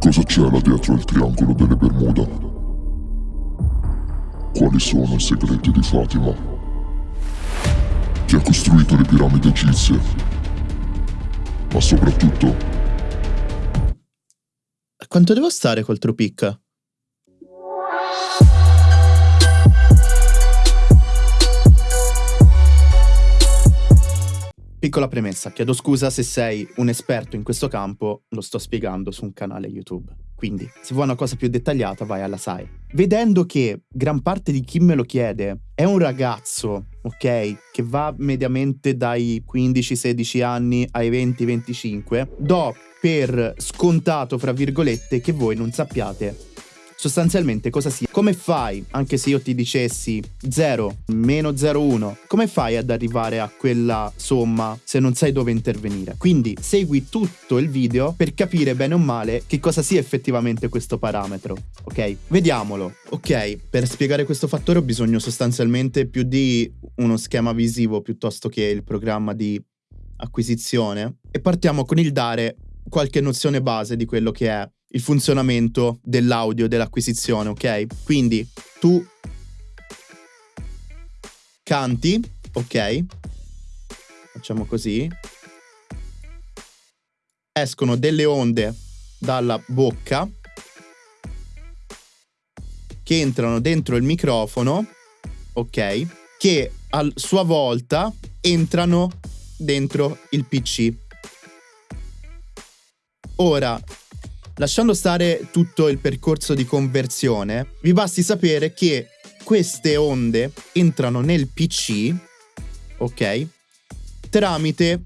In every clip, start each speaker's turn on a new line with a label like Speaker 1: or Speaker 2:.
Speaker 1: Cosa c'è là dietro il triangolo delle Bermuda? Quali sono i segreti di Fatima? Chi ha costruito le piramidi egizie? Ma soprattutto...
Speaker 2: Quanto devo stare col Trupic? Piccola premessa, chiedo scusa se sei un esperto in questo campo, lo sto spiegando su un canale YouTube. Quindi, se vuoi una cosa più dettagliata, vai alla SAI. Vedendo che gran parte di chi me lo chiede è un ragazzo, ok, che va mediamente dai 15-16 anni ai 20-25, do per scontato, fra virgolette, che voi non sappiate sostanzialmente cosa sia. Come fai, anche se io ti dicessi 0 meno 0,1, come fai ad arrivare a quella somma se non sai dove intervenire? Quindi segui tutto il video per capire bene o male che cosa sia effettivamente questo parametro, ok? Vediamolo. Ok, per spiegare questo fattore ho bisogno sostanzialmente più di uno schema visivo piuttosto che il programma di acquisizione e partiamo con il dare qualche nozione base di quello che è il funzionamento dell'audio dell'acquisizione, ok? Quindi tu canti, ok? Facciamo così. Escono delle onde dalla bocca che entrano dentro il microfono, ok? Che a sua volta entrano dentro il PC. Ora, Lasciando stare tutto il percorso di conversione, vi basti sapere che queste onde entrano nel PC, ok? Tramite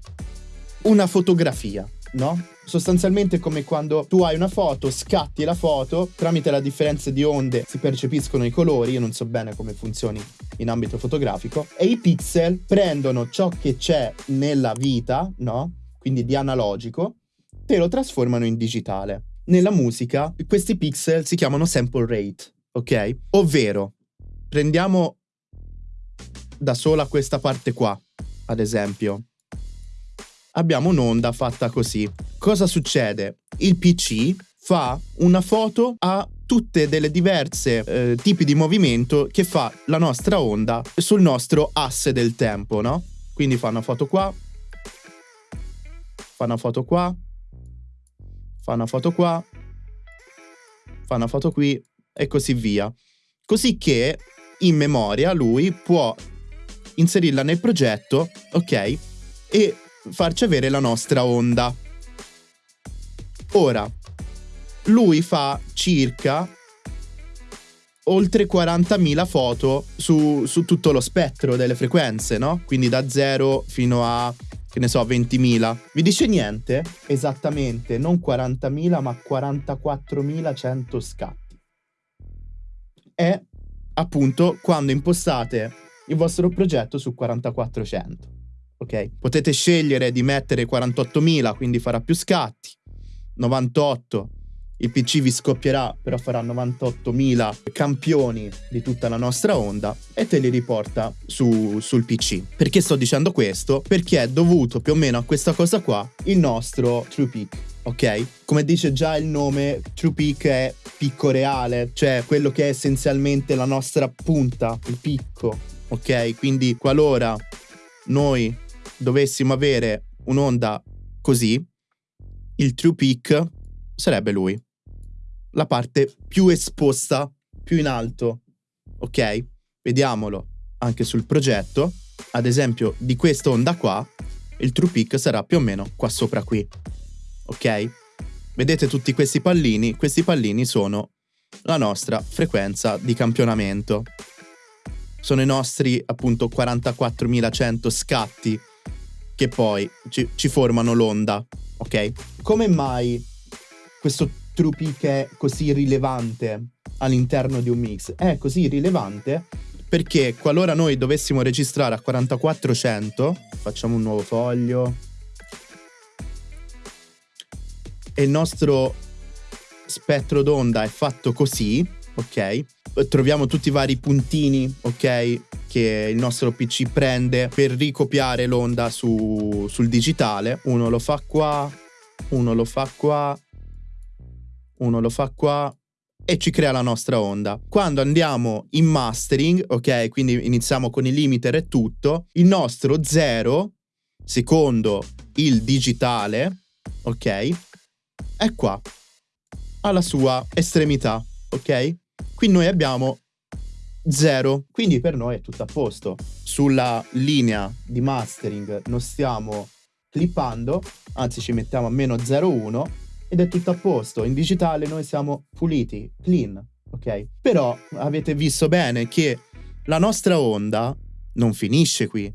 Speaker 2: una fotografia, no? Sostanzialmente come quando tu hai una foto, scatti la foto, tramite la differenza di onde si percepiscono i colori, io non so bene come funzioni in ambito fotografico, e i pixel prendono ciò che c'è nella vita, no? Quindi di analogico, te lo trasformano in digitale nella musica questi pixel si chiamano sample rate, ok? Ovvero, prendiamo da sola questa parte qua, ad esempio. Abbiamo un'onda fatta così. Cosa succede? Il PC fa una foto a tutte delle diverse eh, tipi di movimento che fa la nostra onda sul nostro asse del tempo, no? Quindi fa una foto qua, fa una foto qua, fa una foto qua, fa una foto qui e così via. Così che in memoria lui può inserirla nel progetto, ok? E farci avere la nostra onda. Ora, lui fa circa oltre 40.000 foto su, su, tutto lo spettro delle frequenze, no? Quindi da 0 fino a che ne so, 20.000. Vi dice niente? Esattamente, non 40.000 ma 44.100 scatti. È appunto quando impostate il vostro progetto su 4400. Ok? Potete scegliere di mettere 48.000, quindi farà più scatti, 98, il PC vi scoppierà, però farà 98.000 campioni di tutta la nostra onda e te li riporta su, sul PC. Perché sto dicendo questo? Perché è dovuto più o meno a questa cosa qua il nostro True Peak. Ok? Come dice già il nome, True Peak è picco reale, cioè quello che è essenzialmente la nostra punta, il picco. Ok? Quindi qualora noi dovessimo avere un'onda così, il True Peak sarebbe lui la parte più esposta, più in alto. Ok? Vediamolo anche sul progetto. Ad esempio, di questa onda qua, il true peak sarà più o meno qua sopra qui. Ok? Vedete tutti questi pallini? Questi pallini sono la nostra frequenza di campionamento. Sono i nostri appunto 44.100 scatti che poi ci, ci formano l'onda. Ok? Come mai questo true peak è così rilevante all'interno di un mix? È così rilevante perché qualora noi dovessimo registrare a 4400, facciamo un nuovo foglio, e il nostro spettro d'onda è fatto così, ok? Troviamo tutti i vari puntini, ok? Che il nostro PC prende per ricopiare l'onda su, sul digitale. Uno lo fa qua, uno lo fa qua, uno lo fa qua e ci crea la nostra onda. Quando andiamo in mastering, ok, quindi iniziamo con i limiter e tutto, il nostro 0, secondo il digitale, ok, è qua, alla sua estremità, ok? Qui noi abbiamo 0, quindi per noi è tutto a posto. Sulla linea di mastering non stiamo clippando, anzi ci mettiamo a meno 0,1 ed è tutto a posto. In digitale noi siamo puliti, clean, ok? Però avete visto bene che la nostra onda non finisce qui.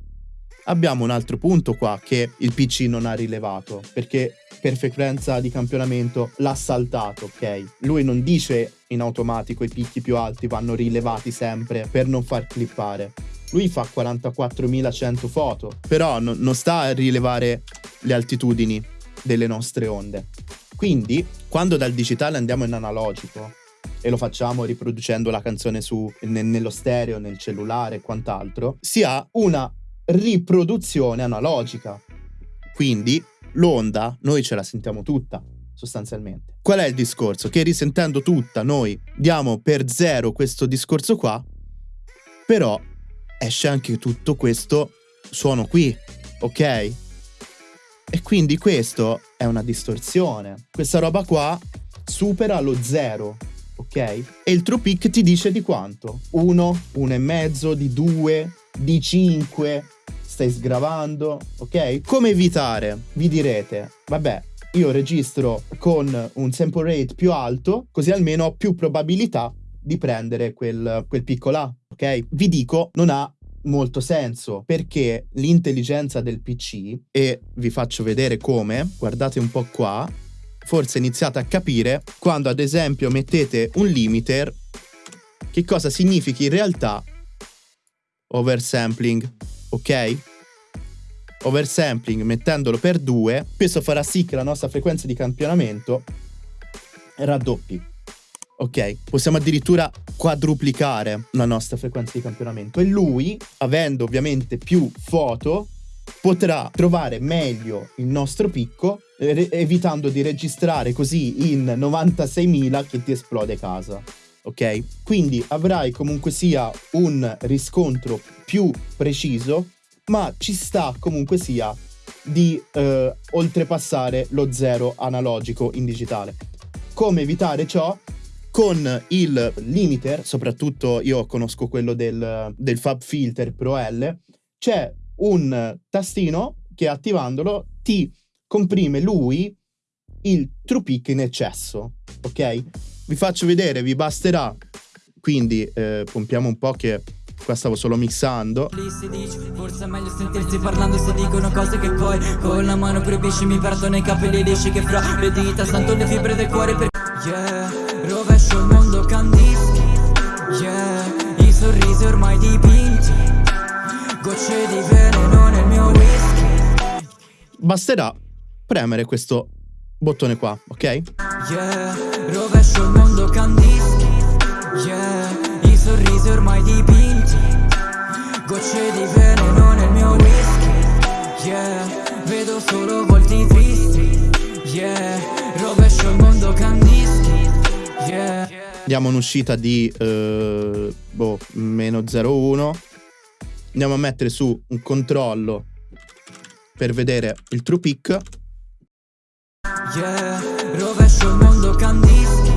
Speaker 2: Abbiamo un altro punto qua che il PC non ha rilevato, perché per frequenza di campionamento l'ha saltato, ok? Lui non dice in automatico i picchi più alti vanno rilevati sempre per non far clippare. Lui fa 44.100 foto, però no, non sta a rilevare le altitudini delle nostre onde. Quindi, quando dal digitale andiamo in analogico e lo facciamo riproducendo la canzone su, ne, nello stereo, nel cellulare e quant'altro, si ha una riproduzione analogica. Quindi l'onda noi ce la sentiamo tutta, sostanzialmente. Qual è il discorso? Che risentendo tutta noi diamo per zero questo discorso qua, però esce anche tutto questo suono qui, ok? E quindi questo è una distorsione. Questa roba qua supera lo zero, ok? E il true peak ti dice di quanto? 1, 1,5, di 2, di 5, stai sgravando, ok? Come evitare? Vi direte, vabbè, io registro con un sample rate più alto, così almeno ho più probabilità di prendere quel, quel picco là, ok? Vi dico, non ha molto senso perché l'intelligenza del PC, e vi faccio vedere come, guardate un po' qua, forse iniziate a capire quando ad esempio mettete un limiter, che cosa significa in realtà oversampling, ok? Oversampling mettendolo per 2, questo farà sì che la nostra frequenza di campionamento raddoppi. Ok, possiamo addirittura quadruplicare la nostra frequenza di campionamento e lui, avendo ovviamente più foto, potrà trovare meglio il nostro picco evitando di registrare così in 96.000 che ti esplode casa. Ok? Quindi avrai comunque sia un riscontro più preciso, ma ci sta comunque sia di eh, oltrepassare lo zero analogico in digitale. Come evitare ciò? Con il limiter, soprattutto io conosco quello del, del Fab Filter Pro L, c'è un tastino che attivandolo ti comprime lui il true peak in eccesso, ok? Vi faccio vedere, vi basterà, quindi eh, pompiamo un po' che qua stavo solo mixando. Forse è meglio sentirsi parlando se dicono cose che poi Con la mano proibisci mi perdo nei capelli lisci Che fra le dita sento le fibre del cuore per Yeah Rovescio il mondo candischi Yeah. I sorrisi ormai dipinti Gocce di veleno nel mio whisky. Basterà premere questo bottone qua, ok? Yeah. Rovescio il mondo candischi Yeah. I sorrisi ormai dipinti Gocce di veleno nel mio whisky Diamo un'uscita di uh, boh, meno 0,1. Andiamo a mettere su un controllo per vedere il true peak. Yeah, rovescio il mondo candischi.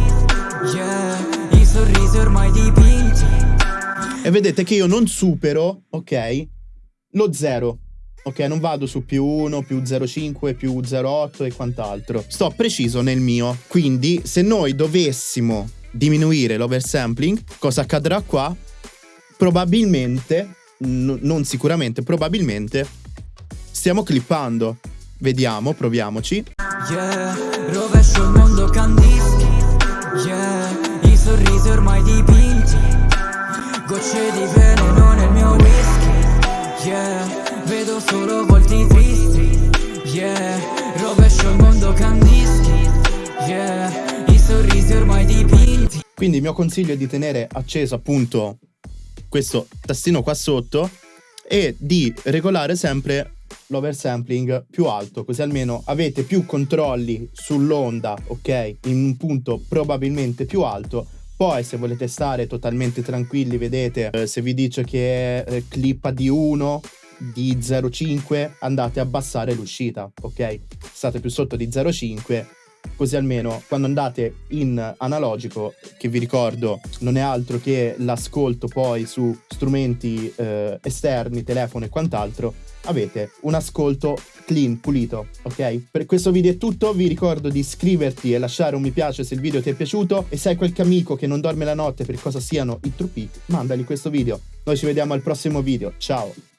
Speaker 2: Yeah, i sorrisi ormai dipinti. E vedete che io non supero, ok, lo 0. Ok, non vado su più 1, più 0,5, più 0,8 e quant'altro. Sto preciso nel mio. Quindi, se noi dovessimo diminuire l'oversampling, cosa accadrà qua? Probabilmente, n- non sicuramente, probabilmente, stiamo clippando. Vediamo, proviamoci. Yeah, rovescio il mondo candischi. Yeah, i sorrisi ormai dipinti. Gocce di veleno nel mio whisky. Yeah vedo solo volti tristi Yeah, rovescio il mondo candischi Yeah, i sorrisi ormai dipinti Quindi il mio consiglio è di tenere acceso appunto questo tastino qua sotto e di regolare sempre l'oversampling più alto, così almeno avete più controlli sull'onda, ok? In un punto probabilmente più alto. Poi se volete stare totalmente tranquilli, vedete, eh, se vi dice che eh, clippa di 1, di 0,5 andate a abbassare l'uscita, ok? State più sotto di 0,5 così almeno quando andate in analogico, che vi ricordo non è altro che l'ascolto poi su strumenti eh, esterni, telefono e quant'altro, avete un ascolto clean, pulito, ok? Per questo video è tutto, vi ricordo di iscriverti e lasciare un mi piace se il video ti è piaciuto e se hai qualche amico che non dorme la notte per cosa siano i true peak, mandagli questo video. Noi ci vediamo al prossimo video, ciao!